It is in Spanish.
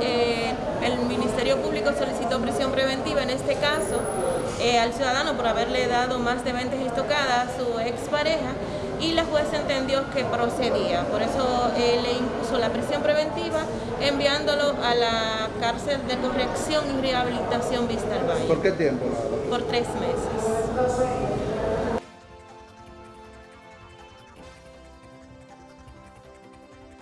eh, el Ministerio Público solicitó prisión preventiva en este caso eh, al ciudadano por haberle dado más de 20 estocadas a su expareja y la juez entendió que procedía. Por eso eh, le impuso la prisión preventiva enviándolo a la cárcel de corrección y rehabilitación Vista al Valle. ¿Por qué tiempo? Por tres meses.